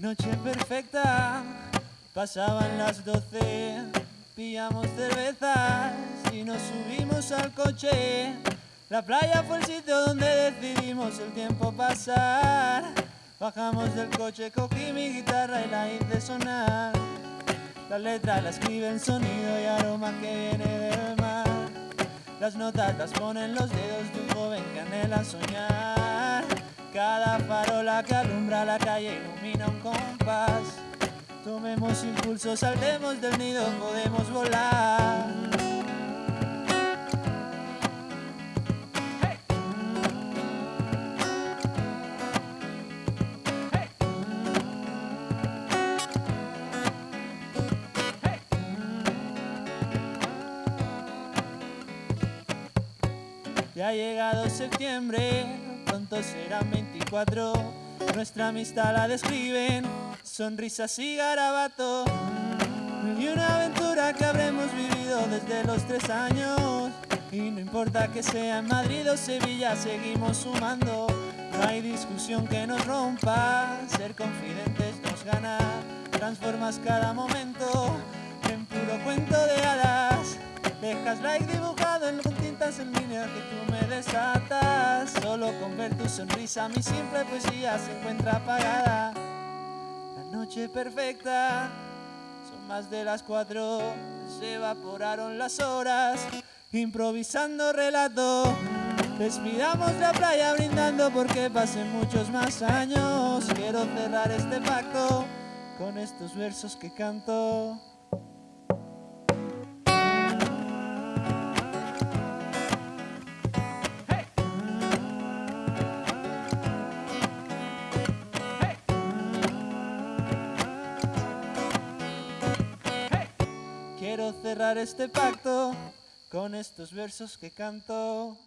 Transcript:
noche perfecta, pasaban las doce, pillamos cervezas y nos subimos al coche. La playa fue el sitio donde decidimos el tiempo pasar. Bajamos del coche, cogí mi guitarra y la hice sonar. La letra la escribe el sonido y aroma que viene del mar. Las notas las ponen los dedos de un joven que anhela soñar. Cada farola que alumbra la calle ilumina un compás. Tomemos impulso, saltemos del nido, podemos volar. Ya ha llegado septiembre, pronto serán 24. Nuestra amistad la describen, sonrisas y garabato. Y una aventura que habremos vivido desde los tres años. Y no importa que sea en Madrid o Sevilla, seguimos sumando. No hay discusión que nos rompa, ser confidentes nos gana. Transformas cada momento en puro cuento de hadas. Dejas like dibujado en línea que tú me desatas. Solo con ver tu sonrisa mi simple poesía se encuentra apagada. La noche perfecta, son más de las cuatro, se evaporaron las horas. Improvisando relato, despidamos la playa brindando porque pasen muchos más años. Quiero cerrar este pacto con estos versos que canto. Quiero cerrar este pacto con estos versos que canto.